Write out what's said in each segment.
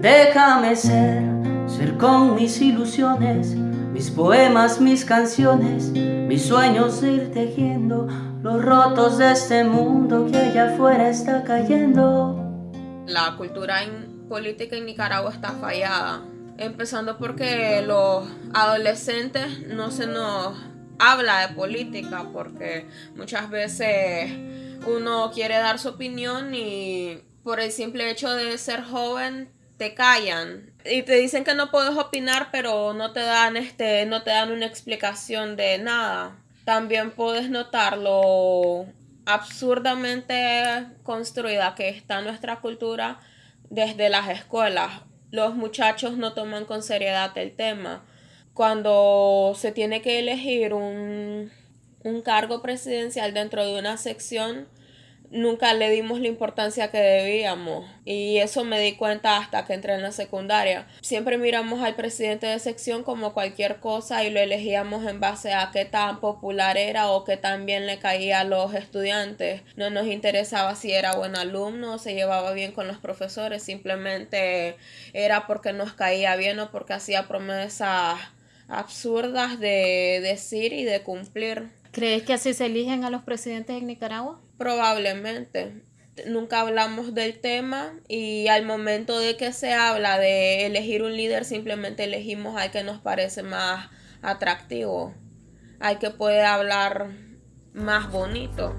Déjame ser, ser con mis ilusiones, mis poemas, mis canciones, mis sueños ir tejiendo los rotos de este mundo que allá afuera está cayendo. La cultura política en Nicaragua está fallada, empezando porque los adolescentes no se nos habla de política, porque muchas veces uno quiere dar su opinión y por el simple hecho de ser joven te callan y te dicen que no puedes opinar, pero no te dan este no te dan una explicación de nada. También puedes notar lo absurdamente construida que está nuestra cultura desde las escuelas. Los muchachos no toman con seriedad el tema. Cuando se tiene que elegir un, un cargo presidencial dentro de una sección, nunca le dimos la importancia que debíamos y eso me di cuenta hasta que entré en la secundaria. Siempre miramos al presidente de sección como cualquier cosa y lo elegíamos en base a qué tan popular era o qué tan bien le caía a los estudiantes. No nos interesaba si era buen alumno o se llevaba bien con los profesores, simplemente era porque nos caía bien o porque hacía promesas absurdas de decir y de cumplir. ¿Crees que así se eligen a los presidentes en Nicaragua? Probablemente. Nunca hablamos del tema y al momento de que se habla de elegir un líder simplemente elegimos al que nos parece más atractivo, al que puede hablar más bonito.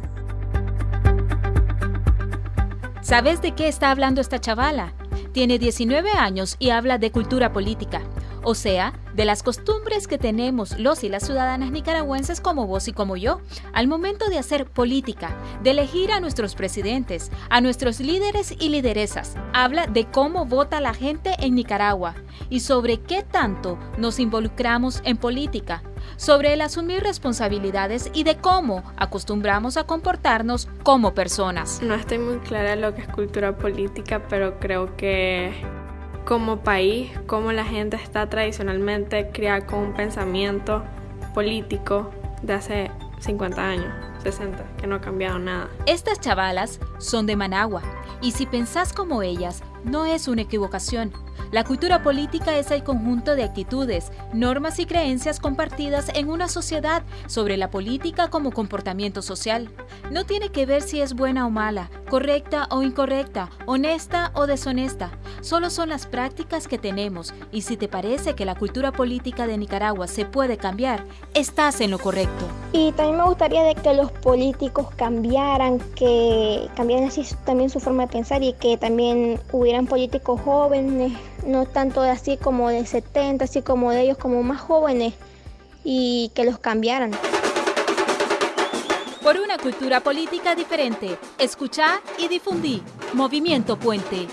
¿Sabes de qué está hablando esta chavala? Tiene 19 años y habla de cultura política, o sea, de las costumbres que tenemos los y las ciudadanas nicaragüenses como vos y como yo, al momento de hacer política, de elegir a nuestros presidentes, a nuestros líderes y lideresas. Habla de cómo vota la gente en Nicaragua y sobre qué tanto nos involucramos en política, sobre el asumir responsabilidades y de cómo acostumbramos a comportarnos como personas. No estoy muy clara lo que es cultura política, pero creo que como país, como la gente está tradicionalmente criada con un pensamiento político de hace 50 años, 60, que no ha cambiado nada. Estas chavalas son de Managua, y si pensás como ellas, no es una equivocación. La cultura política es el conjunto de actitudes, normas y creencias compartidas en una sociedad sobre la política como comportamiento social. No tiene que ver si es buena o mala, correcta o incorrecta, honesta o deshonesta. Solo son las prácticas que tenemos y si te parece que la cultura política de Nicaragua se puede cambiar, estás en lo correcto. Y también me gustaría de que los políticos cambiaran, que cambiaran así también su forma de pensar y que también hubieran políticos jóvenes no tanto así como de 70, así como de ellos como más jóvenes y que los cambiaran. Por una cultura política diferente, escuchar y difundir. Movimiento Puente.